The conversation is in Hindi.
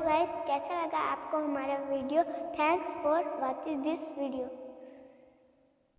गाइस कैसा लगा आपको हमारा video thanks for watching this video